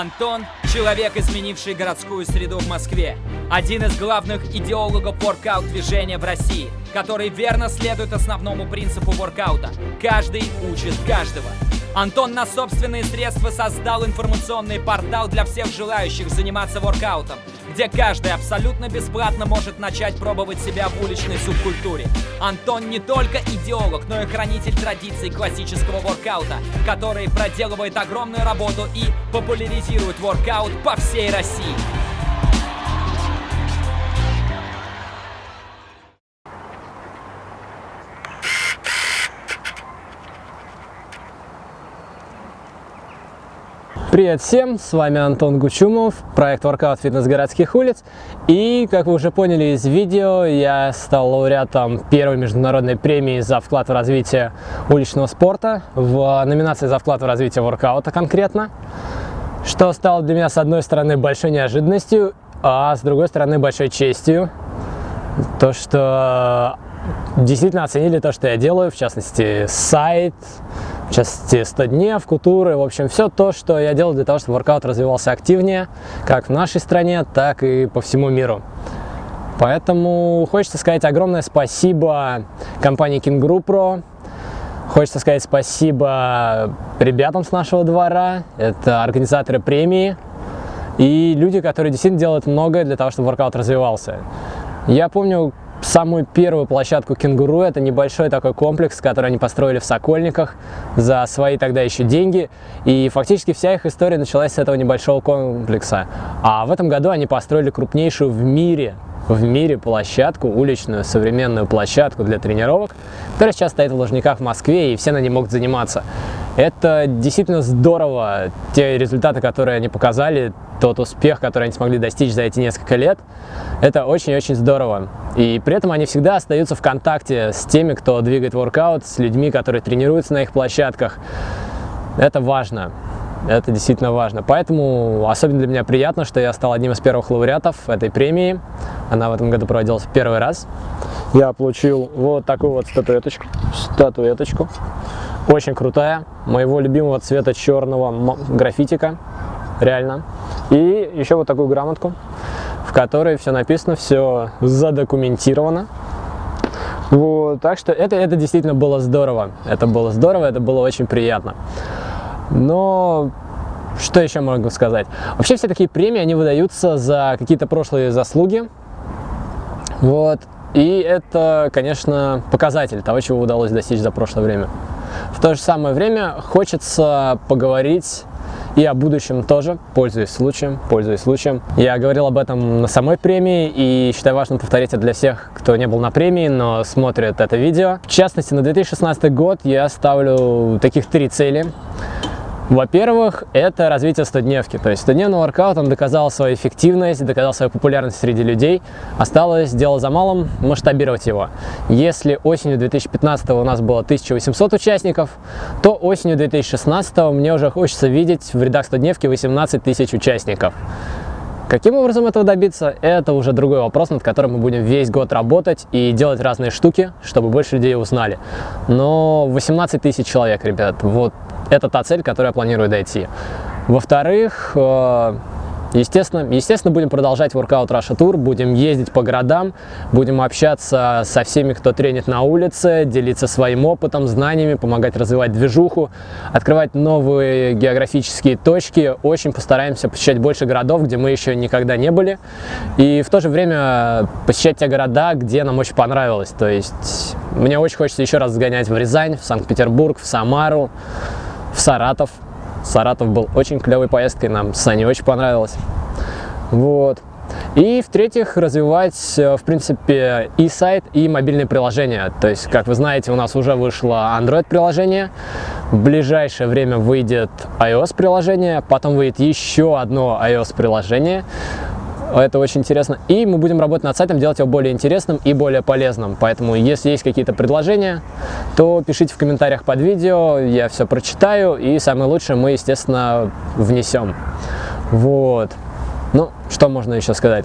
Антон – человек, изменивший городскую среду в Москве. Один из главных идеологов воркаут-движения в России, который верно следует основному принципу воркаута – каждый учит каждого. Антон на собственные средства создал информационный портал для всех желающих заниматься воркаутом, где каждый абсолютно бесплатно может начать пробовать себя в уличной субкультуре. Антон не только идеолог, но и хранитель традиций классического воркаута, который проделывает огромную работу и популяризирует воркаут по всей России. Привет всем, с вами Антон Гучумов, проект Workout Фитнес городских улиц. И, как вы уже поняли из видео, я стал лауреатом первой международной премии за вклад в развитие уличного спорта в номинации за вклад в развитие воркаута конкретно. Что стало для меня, с одной стороны, большой неожиданностью, а с другой стороны, большой честью. То, что действительно оценили то, что я делаю, в частности, сайт, в частности 100 дней, кутуры, в общем, все то, что я делал для того, чтобы воркаут развивался активнее, как в нашей стране, так и по всему миру. Поэтому хочется сказать огромное спасибо компании Kinguru Pro, хочется сказать спасибо ребятам с нашего двора, это организаторы премии и люди, которые действительно делают многое для того, чтобы воркаут развивался. Я помню, самую первую площадку «Кенгуру». Это небольшой такой комплекс, который они построили в Сокольниках за свои тогда еще деньги. И фактически вся их история началась с этого небольшого комплекса. А в этом году они построили крупнейшую в мире в мире площадку, уличную современную площадку для тренировок, которая сейчас стоит в Лужниках в Москве, и все на ней могут заниматься. Это действительно здорово, те результаты, которые они показали, тот успех, который они смогли достичь за эти несколько лет, это очень-очень здорово. И при этом они всегда остаются в контакте с теми, кто двигает воркаут, с людьми, которые тренируются на их площадках. Это важно. Это действительно важно. Поэтому особенно для меня приятно, что я стал одним из первых лауреатов этой премии. Она в этом году проводилась первый раз. Я получил вот такую вот статуэточку. Статуэточку. Очень крутая. Моего любимого цвета черного графитика. Реально. И еще вот такую грамотку, в которой все написано, все задокументировано. Вот, так что это, это действительно было здорово. Это было здорово, это было очень приятно. Но что еще могу сказать? Вообще все такие премии, они выдаются за какие-то прошлые заслуги. Вот. И это, конечно, показатель того, чего удалось достичь за прошлое время. В то же самое время хочется поговорить и о будущем тоже, пользуясь случаем, пользуясь случаем. Я говорил об этом на самой премии и считаю важным повторить это для всех, кто не был на премии, но смотрит это видео. В частности, на 2016 год я ставлю таких три цели. Во-первых, это развитие 100-дневки. То есть 100-дневный воркаут, он доказал свою эффективность, доказал свою популярность среди людей. Осталось дело за малым масштабировать его. Если осенью 2015 у нас было 1800 участников, то осенью 2016 мне уже хочется видеть в рядах 100-дневки 18 тысяч участников. Каким образом этого добиться, это уже другой вопрос, над которым мы будем весь год работать и делать разные штуки, чтобы больше людей узнали. Но 18 тысяч человек, ребят, вот это та цель, к которой я планирую дойти. Во-вторых, э, Естественно, естественно, будем продолжать Workout Russia Tour, будем ездить по городам, будем общаться со всеми, кто тренит на улице, делиться своим опытом, знаниями, помогать развивать движуху, открывать новые географические точки. Очень постараемся посещать больше городов, где мы еще никогда не были. И в то же время посещать те города, где нам очень понравилось. То есть мне очень хочется еще раз сгонять в Рязань, в Санкт-Петербург, в Самару в Саратов. Саратов был очень клевой поездкой, нам с Саней очень понравилось. Вот. И в-третьих, развивать, э, в принципе, и сайт, и мобильные приложения. То есть, как вы знаете, у нас уже вышло Android-приложение, в ближайшее время выйдет iOS-приложение, потом выйдет еще одно iOS-приложение. Это очень интересно. И мы будем работать над сайтом, делать его более интересным и более полезным. Поэтому, если есть какие-то предложения, то пишите в комментариях под видео, я все прочитаю, и самое лучшее мы, естественно, внесем. Вот. Ну, что можно еще сказать?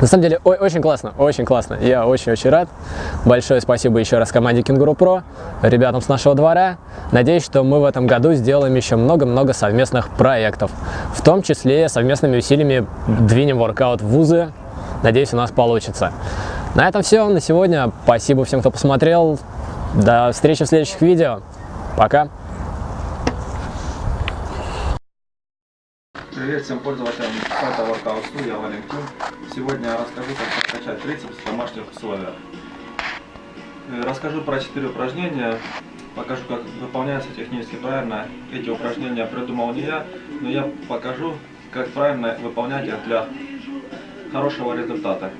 На самом деле, ой, очень классно, очень классно. Я очень-очень рад. Большое спасибо еще раз команде Кенгуру Про, ребятам с нашего двора. Надеюсь, что мы в этом году сделаем еще много-много совместных проектов. В том числе совместными усилиями двинем воркаут в вузы. Надеюсь, у нас получится. На этом все на сегодня. Спасибо всем, кто посмотрел. До встречи в следующих видео. Пока. Привет всем пользователям сайта Workout Studio, Валентин. Сегодня я расскажу, как прокачать трицепс в домашних условиях. Э, Расскажу про 4 упражнения, покажу, как выполняются технически правильно. Эти упражнения придумал не я, но я покажу, как правильно выполнять их для хорошего результата.